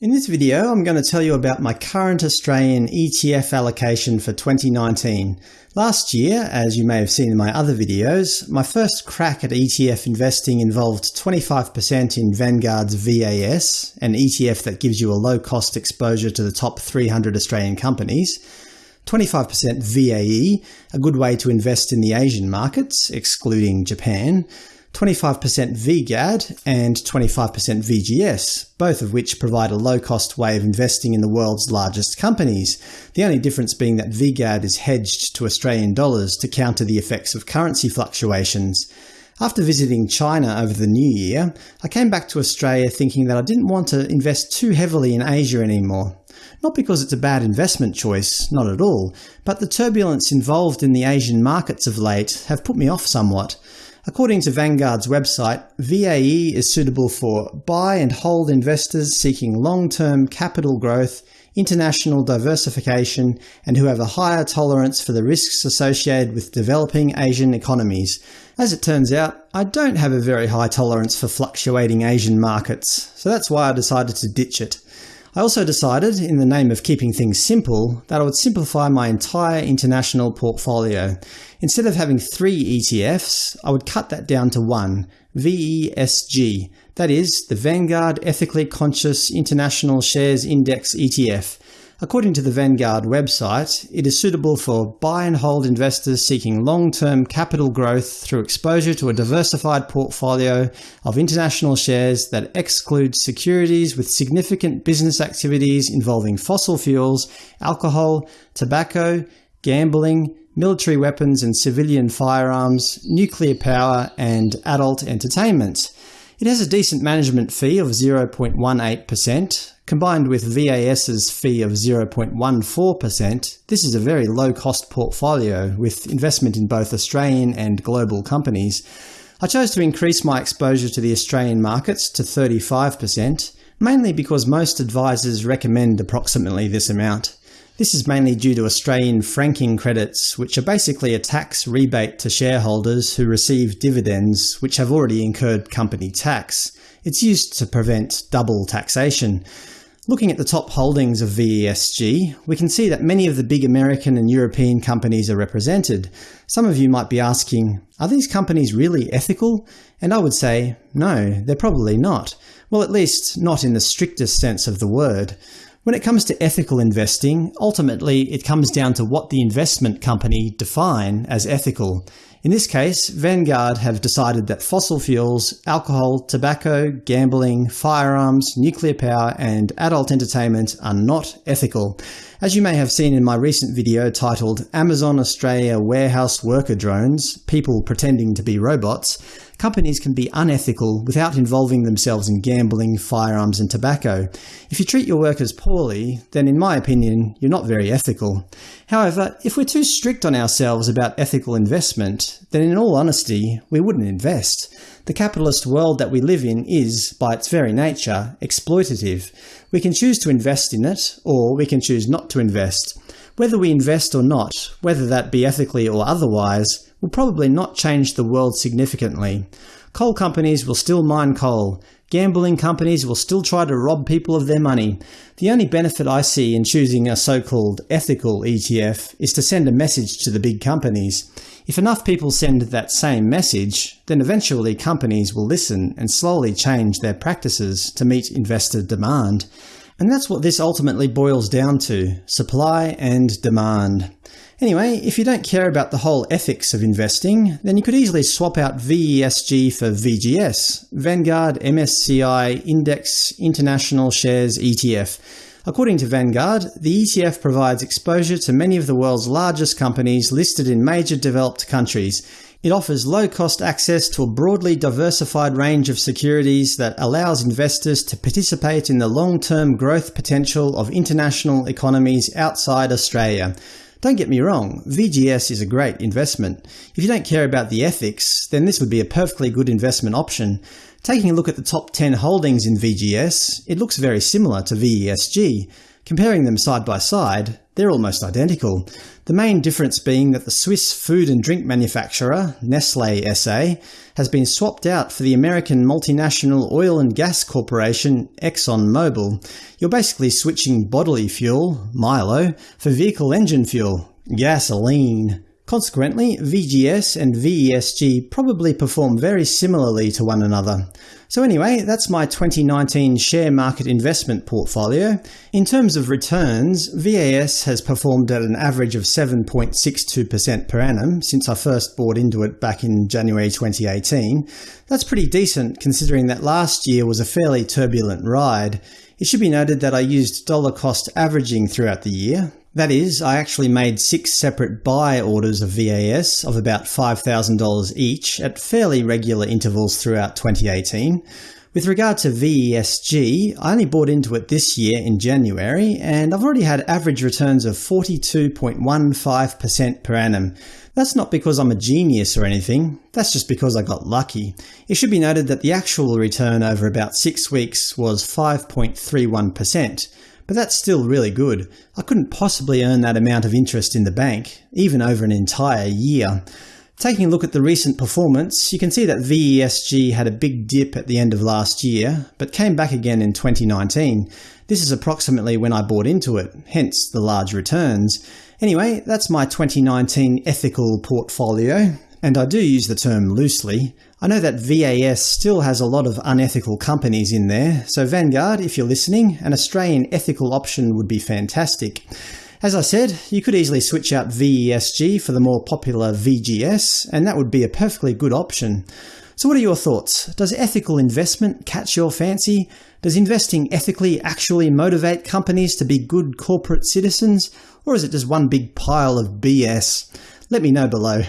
In this video I'm going to tell you about my current Australian ETF allocation for 2019. Last year, as you may have seen in my other videos, my first crack at ETF investing involved 25% in Vanguard's VAS, an ETF that gives you a low-cost exposure to the top 300 Australian companies, 25% VAE, a good way to invest in the Asian markets, excluding Japan, 25% VGAD and 25% VGS, both of which provide a low-cost way of investing in the world's largest companies, the only difference being that VGAD is hedged to Australian dollars to counter the effects of currency fluctuations. After visiting China over the new year, I came back to Australia thinking that I didn't want to invest too heavily in Asia anymore. Not because it's a bad investment choice, not at all, but the turbulence involved in the Asian markets of late have put me off somewhat. According to Vanguard's website, VAE is suitable for buy and hold investors seeking long-term capital growth, international diversification, and who have a higher tolerance for the risks associated with developing Asian economies. As it turns out, I don't have a very high tolerance for fluctuating Asian markets, so that's why I decided to ditch it. I also decided, in the name of keeping things simple, that I would simplify my entire international portfolio. Instead of having three ETFs, I would cut that down to one, VESG, that is, the Vanguard Ethically Conscious International Shares Index ETF. According to the Vanguard website, it is suitable for buy-and-hold investors seeking long-term capital growth through exposure to a diversified portfolio of international shares that excludes securities with significant business activities involving fossil fuels, alcohol, tobacco, gambling, military weapons and civilian firearms, nuclear power, and adult entertainment. It has a decent management fee of 0.18%. Combined with VAS's fee of 0.14%, this is a very low-cost portfolio, with investment in both Australian and global companies. I chose to increase my exposure to the Australian markets to 35%, mainly because most advisors recommend approximately this amount. This is mainly due to Australian franking credits, which are basically a tax rebate to shareholders who receive dividends which have already incurred company tax. It's used to prevent double taxation. Looking at the top holdings of VESG, we can see that many of the big American and European companies are represented. Some of you might be asking, are these companies really ethical? And I would say, no, they're probably not. Well, at least not in the strictest sense of the word. When it comes to ethical investing, ultimately it comes down to what the investment company define as ethical. In this case, Vanguard have decided that fossil fuels, alcohol, tobacco, gambling, firearms, nuclear power, and adult entertainment are not ethical. As you may have seen in my recent video titled Amazon Australia Warehouse Worker Drones – People Pretending to be Robots, companies can be unethical without involving themselves in gambling, firearms and tobacco. If you treat your workers poorly, then in my opinion, you're not very ethical. However, if we're too strict on ourselves about ethical investment, then in all honesty, we wouldn't invest. The capitalist world that we live in is, by its very nature, exploitative. We can choose to invest in it, or we can choose not to invest. Whether we invest or not, whether that be ethically or otherwise, will probably not change the world significantly. Coal companies will still mine coal. Gambling companies will still try to rob people of their money. The only benefit I see in choosing a so-called ethical ETF is to send a message to the big companies. If enough people send that same message, then eventually companies will listen and slowly change their practices to meet investor demand. And that's what this ultimately boils down to – supply and demand. Anyway, if you don't care about the whole ethics of investing, then you could easily swap out VESG for VGS, Vanguard MSCI Index International Shares ETF. According to Vanguard, the ETF provides exposure to many of the world's largest companies listed in major developed countries. It offers low-cost access to a broadly diversified range of securities that allows investors to participate in the long-term growth potential of international economies outside Australia. Don't get me wrong, VGS is a great investment. If you don't care about the ethics, then this would be a perfectly good investment option. Taking a look at the top 10 holdings in VGS, it looks very similar to VESG. Comparing them side by side, they're almost identical, the main difference being that the Swiss food and drink manufacturer, Nestlé SA, has been swapped out for the American multinational oil and gas corporation ExxonMobil. You're basically switching bodily fuel, Milo, for vehicle engine fuel, gasoline. Consequently, VGS and VESG probably perform very similarly to one another. So anyway, that's my 2019 share market investment portfolio. In terms of returns, VAS has performed at an average of 7.62% per annum since I first bought into it back in January 2018. That's pretty decent considering that last year was a fairly turbulent ride. It should be noted that I used dollar cost averaging throughout the year. That is, I actually made six separate buy orders of VAS of about $5,000 each at fairly regular intervals throughout 2018. With regard to VESG, I only bought into it this year in January, and I've already had average returns of 42.15% per annum. That's not because I'm a genius or anything, that's just because I got lucky. It should be noted that the actual return over about six weeks was 5.31%, but that's still really good. I couldn't possibly earn that amount of interest in the bank, even over an entire year. Taking a look at the recent performance, you can see that VESG had a big dip at the end of last year, but came back again in 2019. This is approximately when I bought into it, hence the large returns. Anyway, that's my 2019 ethical portfolio, and I do use the term loosely. I know that VAS still has a lot of unethical companies in there, so Vanguard, if you're listening, an Australian ethical option would be fantastic. As I said, you could easily switch out VESG for the more popular VGS, and that would be a perfectly good option. So what are your thoughts? Does ethical investment catch your fancy? Does investing ethically actually motivate companies to be good corporate citizens? Or is it just one big pile of BS? Let me know below.